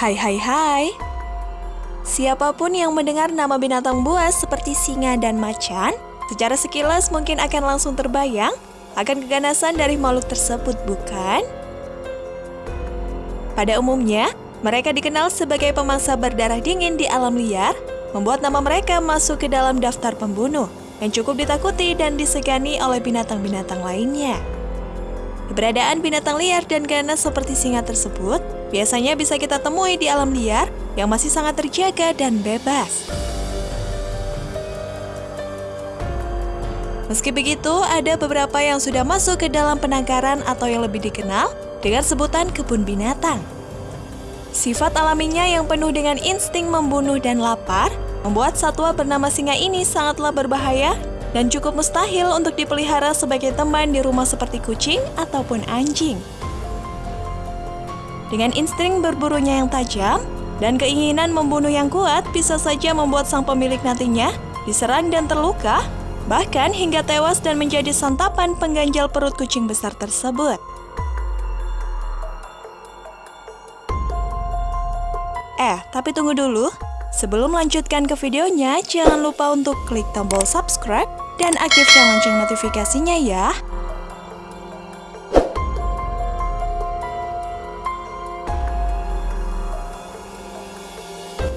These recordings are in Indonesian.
Hai hai hai. Siapa pun yang mendengar nama binatang buas seperti singa dan macan, secara sekilas mungkin akan langsung terbayang akan keganasan dari makhluk tersebut, bukan? Pada umumnya, mereka dikenal sebagai pemangsa berdarah dingin di alam liar, membuat nama mereka masuk ke dalam daftar pembunuh yang cukup ditakuti dan disegani oleh binatang-binatang lainnya. Keberadaan binatang liar dan ganas seperti singa tersebut biasanya bisa kita temui di alam liar yang masih sangat terjaga dan bebas. Meski begitu, ada beberapa yang sudah masuk ke dalam penangkaran atau yang lebih dikenal dengan sebutan kebun binatang. Sifat alaminya yang penuh dengan insting membunuh dan lapar membuat satwa bernama singa ini sangatlah berbahaya dan cukup mustahil untuk dipelihara sebagai teman di rumah seperti kucing ataupun anjing. Dengan insting berburunya yang tajam dan keinginan membunuh yang kuat bisa saja membuat sang pemilik nantinya diserang dan terluka, bahkan hingga tewas dan menjadi santapan pengganjal perut kucing besar tersebut. Eh, tapi tunggu dulu. Sebelum melanjutkan ke videonya, jangan lupa untuk klik tombol subscribe dan aktifkan lonceng notifikasinya ya.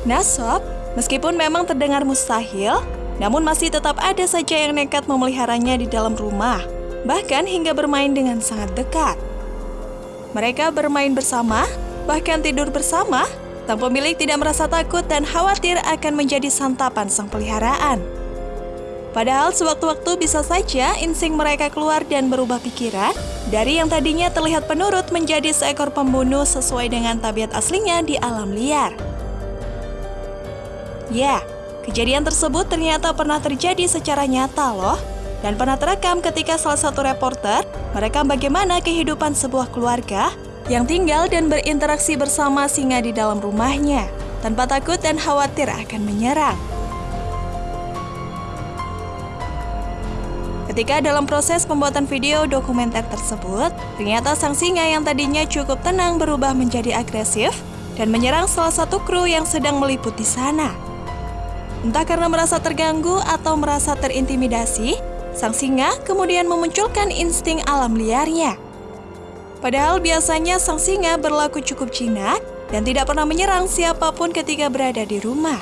Nah sob, meskipun memang terdengar mustahil, namun masih tetap ada saja yang nekat memeliharanya di dalam rumah, bahkan hingga bermain dengan sangat dekat. Mereka bermain bersama, bahkan tidur bersama, sang pemilik tidak merasa takut dan khawatir akan menjadi santapan sang peliharaan. Padahal sewaktu-waktu bisa saja insting mereka keluar dan berubah pikiran dari yang tadinya terlihat penurut menjadi seekor pembunuh sesuai dengan tabiat aslinya di alam liar. Ya, kejadian tersebut ternyata pernah terjadi secara nyata loh. Dan pernah terekam ketika salah satu reporter merekam bagaimana kehidupan sebuah keluarga yang tinggal dan berinteraksi bersama singa di dalam rumahnya, tanpa takut dan khawatir akan menyerang. Ketika dalam proses pembuatan video dokumenter tersebut, ternyata sang singa yang tadinya cukup tenang berubah menjadi agresif dan menyerang salah satu kru yang sedang meliput di sana. Entah karena merasa terganggu atau merasa terintimidasi, sang singa kemudian memunculkan insting alam liarnya. Padahal biasanya sang singa berlaku cukup jinak dan tidak pernah menyerang siapa pun ketika berada di rumah.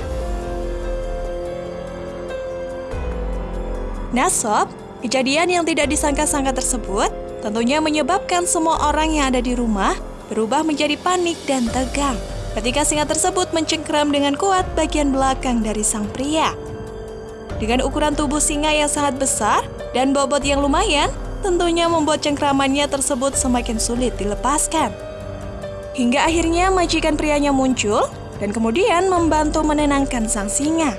Nah sob, kejadian yang tidak disangka-sangka tersebut tentunya menyebabkan semua orang yang ada di rumah berubah menjadi panik dan tegang ketika singa tersebut mencengkram dengan kuat bagian belakang dari sang pria. Dengan ukuran tubuh singa yang sangat besar dan bobot yang lumayan, tentunya membuat cengkramannya tersebut semakin sulit dilepaskan. Hingga akhirnya majikan prianya muncul dan kemudian membantu menenangkan sang singa.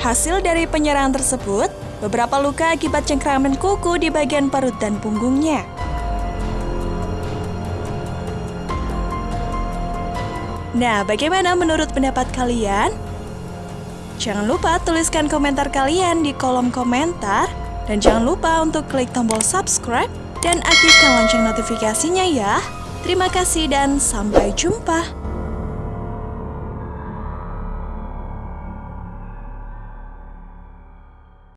Hasil dari penyerangan tersebut, beberapa luka akibat cengkraman kuku di bagian perut dan punggungnya. Nah, bagaimana menurut pendapat kalian? Jangan lupa tuliskan komentar kalian di kolom komentar dan jangan lupa untuk klik tombol subscribe dan aktifkan lonceng notifikasinya ya. Terima kasih dan sampai jumpa.